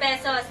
pesos.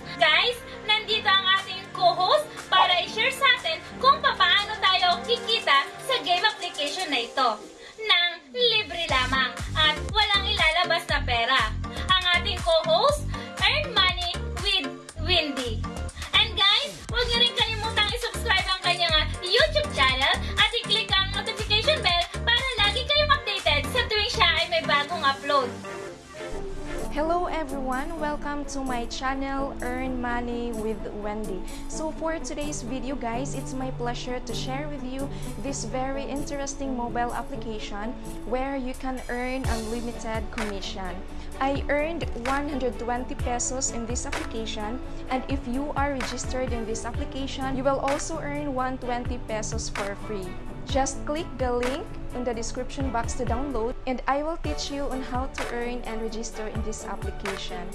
Hello everyone, welcome to my channel Earn Money with Wendy. So for today's video guys, it's my pleasure to share with you this very interesting mobile application where you can earn unlimited commission. I earned 120 pesos in this application and if you are registered in this application, you will also earn 120 pesos for free. Just click the link in the description box to download and I will teach you on how to earn and register in this application.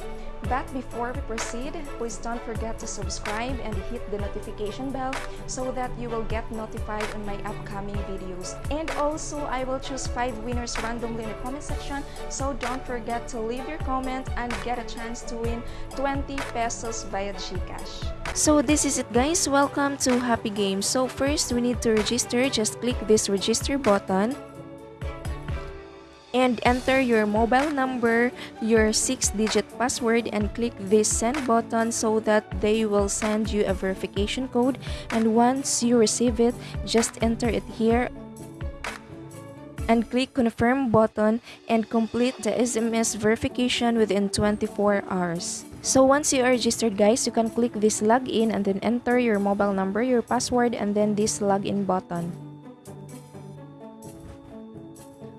But before we proceed, please don't forget to subscribe and hit the notification bell so that you will get notified on my upcoming videos. And also, I will choose 5 winners randomly in the comment section so don't forget to leave your comment and get a chance to win 20 pesos via Gcash. So this is it guys, welcome to Happy Games. So first we need to register, just click this register button and enter your mobile number, your 6-digit password and click this send button so that they will send you a verification code and once you receive it, just enter it here and click confirm button and complete the SMS verification within 24 hours. So once you are registered guys, you can click this login and then enter your mobile number, your password and then this login button.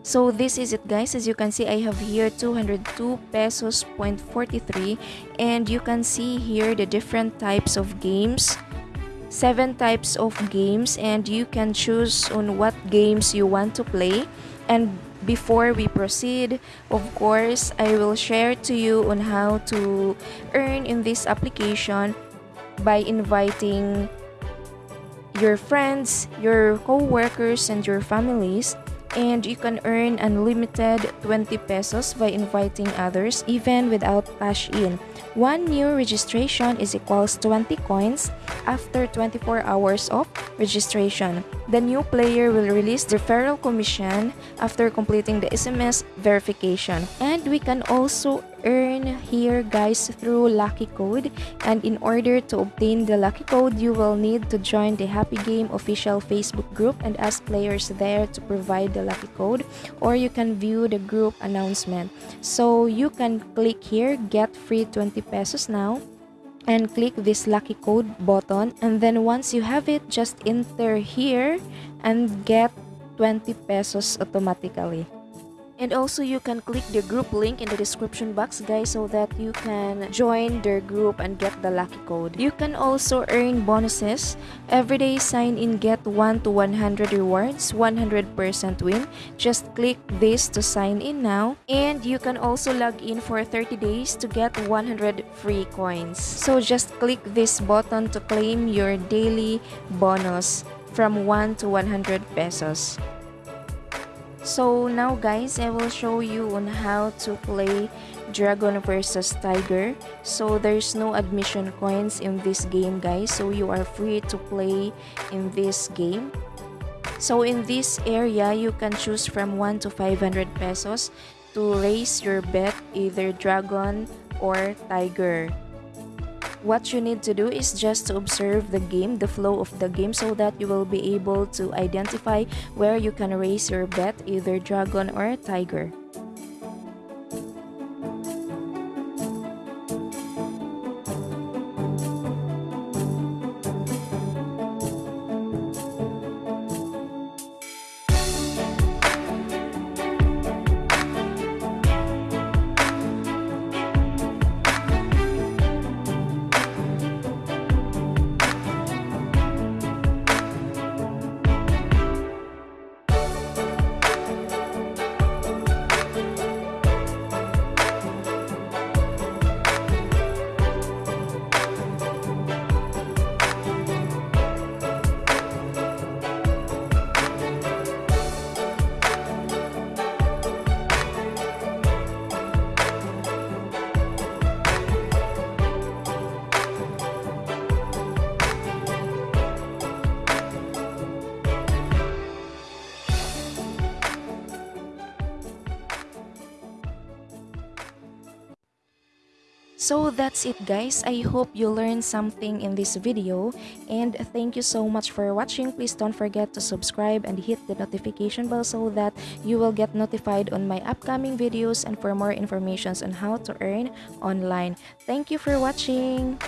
So this is it guys, as you can see I have here 202 pesos point 43 and you can see here the different types of games. Seven types of games. And you can choose on what games you want to play. And before we proceed of course i will share to you on how to earn in this application by inviting your friends your co-workers and your families and you can earn unlimited 20 pesos by inviting others even without cash in. One new registration is equals 20 coins after 24 hours of registration. The new player will release the referral commission after completing the SMS verification. And we can also earn here guys through lucky code and in order to obtain the lucky code you will need to join the happy game official facebook group and ask players there to provide the lucky code or you can view the group announcement so you can click here get free 20 pesos now and click this lucky code button and then once you have it just enter here and get 20 pesos automatically and also you can click the group link in the description box guys so that you can join their group and get the lucky code. You can also earn bonuses. Everyday sign in get 1 to 100 rewards, 100% win. Just click this to sign in now. And you can also log in for 30 days to get 100 free coins. So just click this button to claim your daily bonus from 1 to 100 pesos. So now guys, I will show you on how to play Dragon versus Tiger. So there's no admission coins in this game guys. So you are free to play in this game. So in this area, you can choose from 1 to 500 pesos to raise your bet either Dragon or Tiger. What you need to do is just to observe the game, the flow of the game so that you will be able to identify where you can raise your bet, either dragon or tiger. So that's it guys. I hope you learned something in this video and thank you so much for watching. Please don't forget to subscribe and hit the notification bell so that you will get notified on my upcoming videos and for more informations on how to earn online. Thank you for watching.